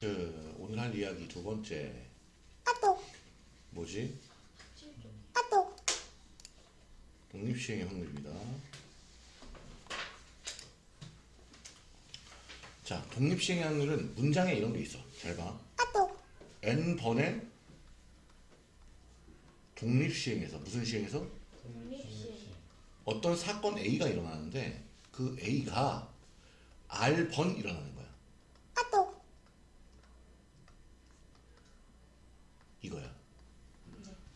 그 오늘 할 이야기 두 번째 아또 뭐지? 아또 독립시행의 확률입니다. 자, 독립시행의 확률은 문장에 이런 게 있어. 잘 봐. 아또 n번의 독립시행에서 무슨 시행에서 어떤 사건 A가 일어나는데 그 A가 R번 일어나는 거야. 아또 이거야.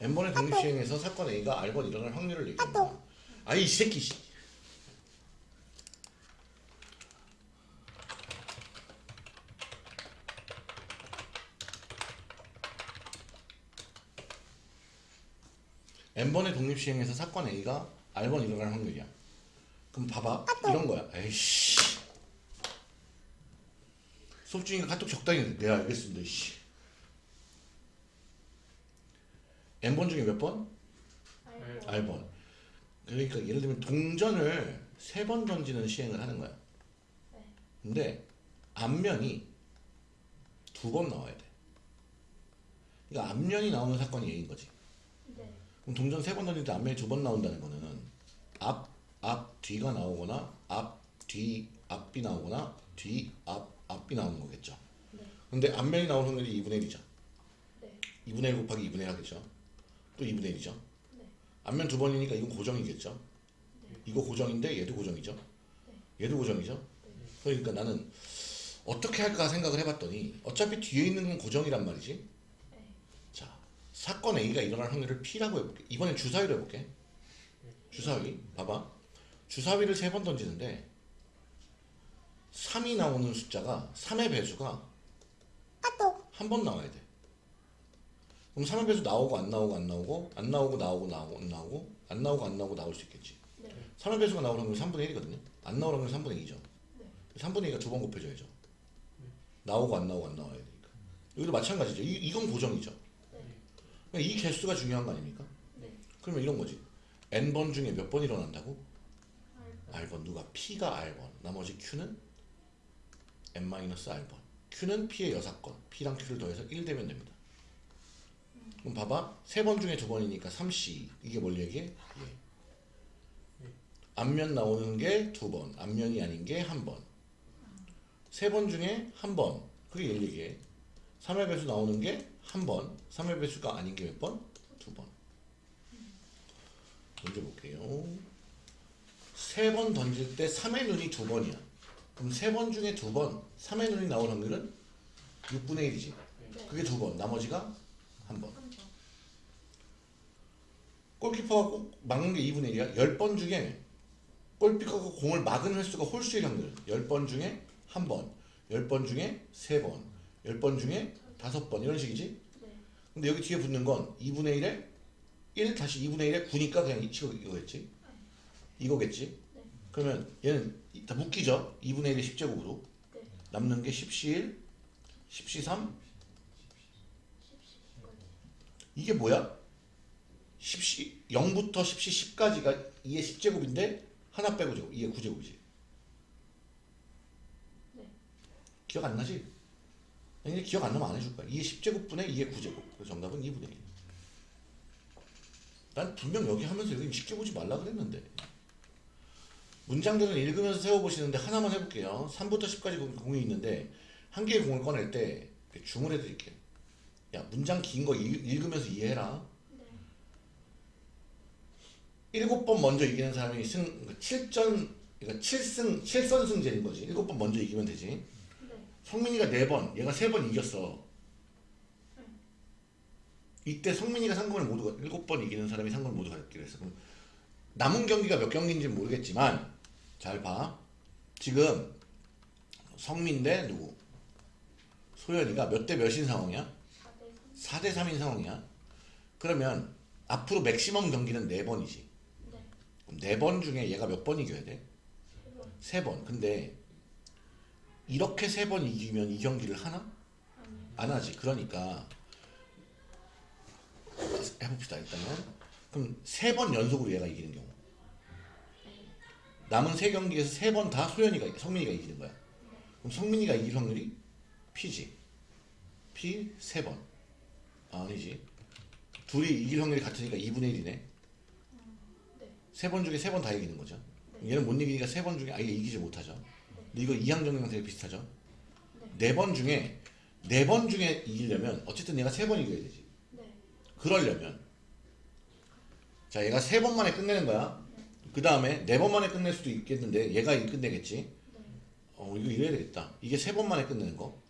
N번의 독립시행에서 사건 A가 R번 일어날 확률을 거야. 아이 새끼 씨. n번의 독립시행에서 사건 A가 R번 일어날 확률이야. 그럼 봐봐. 이런 거야. 에이씨. 수업 중이니까 카톡 적당히 해. 네 알겠습니다. 씨. N번 중에 몇 번? R번. 그러니까 예를 들면 동전을 세 번 던지는 시행을 하는 거야. 근데 앞면이 두 번 나와야 돼. 그러니까 앞면이 나오는 사건이 A인 거지. 그럼 동전 세 번 던질 때 앞면이 두 번 나온다는 거는 앞, 앞, 뒤가 나오거나 앞, 뒤, 앞이 나오거나 뒤, 앞, 앞이 나오는 거겠죠. 근데 앞면이 나오는 확률이 2분의 1이죠. 2분의 1 곱하기 2분의 1 하겠죠. 또 2분의 1이죠. 앞면 두 번이니까 이건 고정이겠죠. 이거 고정인데 얘도 고정이죠. 얘도 고정이죠. 그러니까 나는 어떻게 할까 생각을 해봤더니 어차피 뒤에 있는 건 고정이란 말이지. 자, 사건 A가 일어날 확률을 P라고 해볼게. 이번엔 주사위로 해볼게. 주사위, 봐봐. 주사위를 세 번 던지는데 3이 나오는 숫자가 3의 배수가 아또 한번 나와야 돼. 그럼 3의 배수 나오고 안 나오고 안 나오고 안 나오고 나오고 나오고 안 나오고 안 나오고 안 나오고 나올 수 있겠지. 3의 배수가 나오는 확률이 3분의 1이거든요. 안 나오는 확률이 3분의 2죠. 3분의 2가 두 번 곱해져야죠. 나오고 안 나오고 안 나와야 되니까. 여기도 마찬가지죠. 이, 이건 고정이죠. 그러니까 이 개수가 중요한 거 아닙니까? 그러면 이런 거지. n번 중에 몇 번 일어난다고? r번 누가 p가 r번 나머지 q는 n-r번 q는 p의 여사건 p랑 q를 더해서 1 되면 됩니다. 그럼 봐봐 세 번 중에 두 번이니까 3c 이게 뭘 얘기해? 예. 앞면 나오는 게 두 번, 앞면이 아닌 게 한 번. 세 번 중에 한 번. 그게 얘를 얘기해. 3의 배수 나오는 게 한 번, 3의 배수가 아닌 게 몇 번? 두 번. 문제 볼게요. 세 번 던질 때 3의 눈이 두 번이야. 그럼 세 번 중에 두 번, 3의 눈이 나올 확률은 6분의 1이지. 그게 두 번, 나머지가 한 번. 골키퍼가 꼭 막는 게 2분의 1이야. 10번 중에 골키퍼가 공을 막은 횟수가 홀수의 확률. 10번 중에 한 번, 10번 중에 세 번, 10번 중에 다섯 번 이런 식이지. 근데 여기 뒤에 붙는 건 2분의 1에 1 다시 2분의 1에 9니까 그냥 이거 이거겠지. 이거겠지. 그러면 얘는 다 묶이죠. 2분의 1의 10제곱으로. 남는 게 10C1, 10C3. 이게 뭐야? 10C 0부터 10C 10까지가 2의 10제곱인데 하나 빼고 제곱 2의 9제곱이지. 기억 안 나지? 근데 기억 안 나면 안 해줄 거야. 2의 10제곱분의 2의 9제곱. 그래서 정답은 2분의 1. 난 분명 여기 하면서 여기 쉽게 보지 말라 그랬는데. 문장들은 읽으면서 세워보시는데 하나만 해볼게요. 3부터 10까지 공이 있는데 한 개의 공을 꺼낼 때 줌을 해드릴게요. 야 문장 긴 거 읽으면서 이해해라. 일곱 번 먼저 이기는 사람이 승 7전 그러니까 7승 7선승제인 거지. 일곱 번 먼저 이기면 되지. 성민이가 4번, 얘가 3번 이겼어. 이때 성민이가 상금을 모두 가 7번 이기는 사람이 상금을 모두 갖기로 했어. 그럼 남은 경기가 몇 경기인지 는 모르겠지만 잘 봐. 지금 성민 대 누구? 소연이가 몇 대 몇인 상황이야? 4대 3인 상황이야. 그러면 앞으로 맥시멈 경기는 4번이지. 그럼 4번 중에 얘가 몇 번 이겨야 돼? 3번. 근데 이렇게 세 번 이기면 이 경기를 하나? 안 하지. 그러니까 해봅시다 일단은. 그럼 세 번 연속으로 얘가 이기는 경우. 남은 세 경기에서 세 번 다 소연이가 성민이가 이기는 거야. 그럼 성민이가 이길 확률이 P지. P 세 번. 아, 아니지. 둘이 이길 확률이 같으니까 2분의 1이네. 네. 세번 중에 세 번 다 이기는 거죠. 얘는 못 이기니까 세 번 중에 아예 이기지 못하죠. 근데 이거 이항정량 되게 비슷하죠. 네 번 중에 네 번 중에 이기려면 어쨌든 얘가 세 번 이겨야 되지. 네. 그러려면 자 얘가 세 번 만에 끝내는 거야. 그 다음에 네 번 만에 끝낼 수도 있겠는데 얘가 끝내겠지. 네. 어 이거 이래야 되겠다. 이게 세 번 만에 끝내는 거.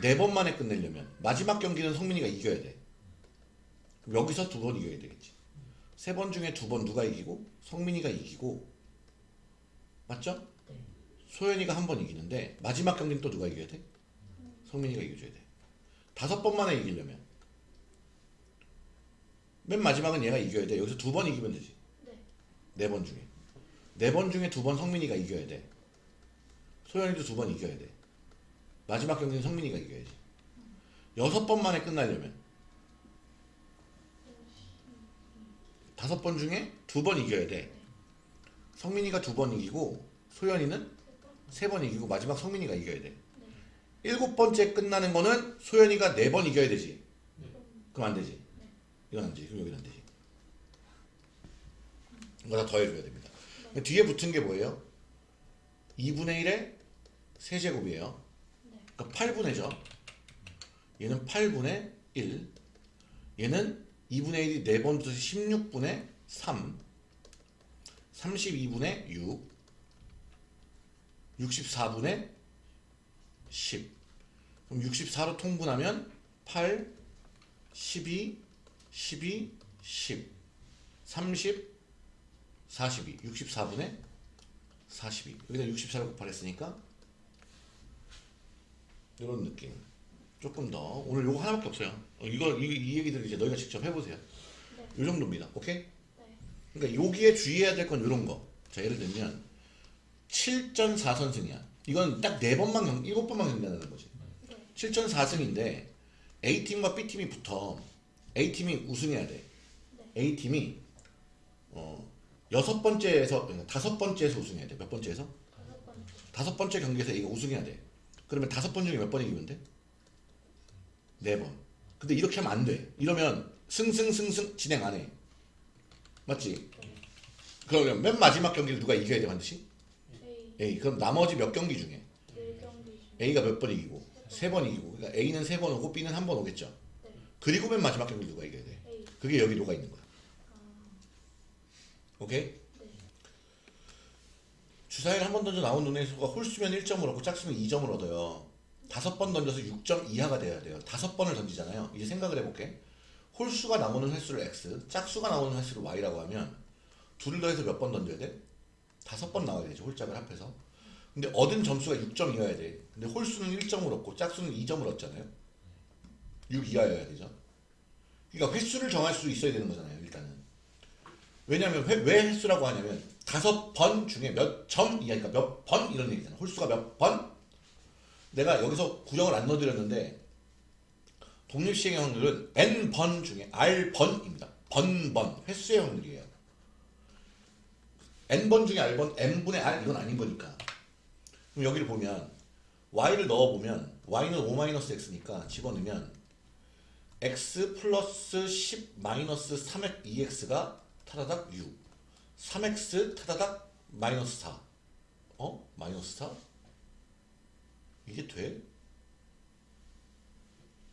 네 번 만에 끝내려면 마지막 경기는 성민이가 이겨야 돼. 그럼 여기서 두 번 이겨야 되겠지. 세 번 중에 두 번 누가 이기고 성민이가 이기고 맞죠? 네. 소연이가 한 번 이기는데 마지막 경기는 또 누가 이겨야 돼? 성민이가 이겨줘야 돼. 다섯 번 만에 이기려면 맨 마지막은 얘가 이겨야 돼. 여기서 두 번 이기면 되지. 네. 네번 중에 네 번 중에 두 번 성민이가 이겨야 돼. 소연이도 두 번 이겨야 돼. 마지막 경기는 성민이가 이겨야지. 여섯 번 만에 끝나려면 다섯 번 중에 두 번 이겨야 돼. 성민이가 두 번 이기고 소연이는 세 번 이기고 마지막 성민이가 이겨야 돼. 일곱 번째 끝나는 거는 소연이가 네 번 이겨야 되지. 그럼 안 되지. 이건 안 되지. 그럼 여기는 안 되지. 이거 다 더해줘야 됩니다. 뒤에 붙은 게 뭐예요? 2분의 1의 세제곱이에요. 그러니까 8분의 죠. 얘는 8분의 1. 얘는 2분의 1이 4번 붙어서 16분의 3. 32분의 6. 64분의 10. 그럼 64로 통분하면 8, 12, 12, 10, 30, 42. 64분의 42. 여기다 64를 곱하랬으니까 이런 느낌. 조금 더 오늘 요거 하나밖에 없어요. 어, 이거 이, 이 얘기들 이제 너희가 직접 해보세요. 네. 요 정도입니다. 오케이? 네. 그러니까 여기에 주의해야 될건 이런 거. 자 예를 들면 7전 4선승이야. 이건 딱네 번만 경, 일곱 번만 경기하는 거지. 네. 7전 4승인데 A팀과 B팀이 붙어 A팀이 우승해야 돼. 네. A팀이 어 여섯 번째에서 그러니까 다섯 번째에서 우승해야 돼. 몇 번째에서? 다섯 번째. 다섯 번째 경기에서 A가 우승해야 돼. 그러면 다섯 번 중에 몇 번 이기면 돼? 네 번. 근데 이렇게 하면 안 돼. 이러면 승승승승 진행 안 해. 맞지? 그러면 맨 마지막 경기를 누가 이겨야 돼 반드시? A A. 그럼 나머지 몇 경기 중에 1경기 중. A가 몇 번 이기고 세 번 이기고 그러니까 A는 세 번 오고 B는 한 번 오겠죠. 네. 그리고 맨 마지막 경기 누가 이겨야 돼? A. 그게 여기 녹아 있는 거야. 아. 오케이? 네. 주사위를 한 번 던져 나온 눈의 수가 홀수면 1점을 얻고 짝수면 2점을 얻어요. 다섯 번 던져서 6점 이하가 돼야 돼요. 다섯 번을 던지잖아요. 이제 생각을 해볼게. 홀수가 나오는 횟수를 x, 짝수가 나오는 횟수를 y라고 하면 둘을 더해서 몇 번 던져야 돼? 다섯 번 나와야 되죠. 홀짝을 합해서. 근데 얻은 점수가 6점이어야 돼. 근데 홀수는 1점을 얻고 짝수는 2점을 얻잖아요. 6 이하여야 되죠. 그러니까 횟수를 정할 수 있어야 되는 거잖아요. 일단은. 왜냐면 회- 왜 횟수라고 하냐면 다섯 번 중에 몇 점 이하니까 몇 번 이런 얘기잖아. 홀수가 몇 번? 내가 여기서 구형을 안 넣어드렸는데 독립시행의 확률은 n 번 중에 r 번입니다. 번번 횟수의 확률이에요. n 번 중에 r 번 n 분의 r 이건 아닌 거니까. 그럼 여기를 보면 y를 넣어보면 y는 5-x니까 집어넣으면 x 플러스 10 마이너스 3x 2x가 타다닥 6 3x 타다닥 마이너스 4 어? 마이너스 4? 이게 돼?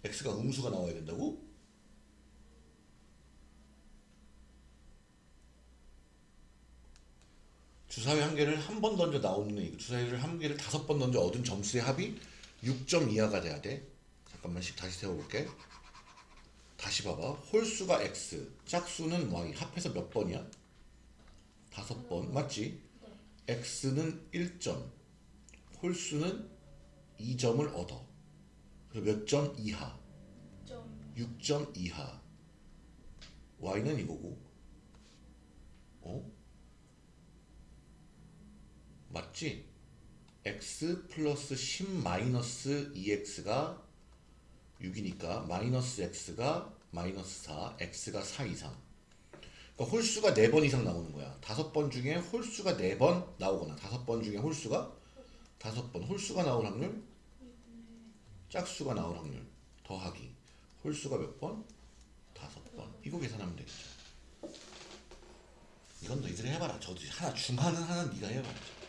x가 음수가 나와야 된다고? 주사위 한 개를 한 번 던져 나오는 애 주사위를 한 개를 다섯 번 던져 얻은 점수의 합이 6점 이하가 돼야 돼 잠깐만씩 다시 세워볼게 다시 봐봐 홀수가 x 짝수는 y 합해서 몇 번이야? 다섯 번 맞지? 네. x는 1점 홀수는 2점을 얻어 그리고 몇점 이하? 점. 6점 이하 y는 이거고 어? 맞지? x 플러스 10 마이너스 2x가 6이니까 마이너스 x가 마이너스 4 x가 4 이상 그러니까 홀수가 4번 이상 나오는 거야 다섯 번 중에 홀수가 4번 나오거나 다섯 번 중에 홀수가 다섯 번 홀수가 나올 확률 짝수가 나올 확률 더하기 홀수가 몇 번? 다섯 번. 이거 계산하면 되겠죠. 이건 너희들이 해봐라. 저도 하나 중하는 하나 네가 해봐야죠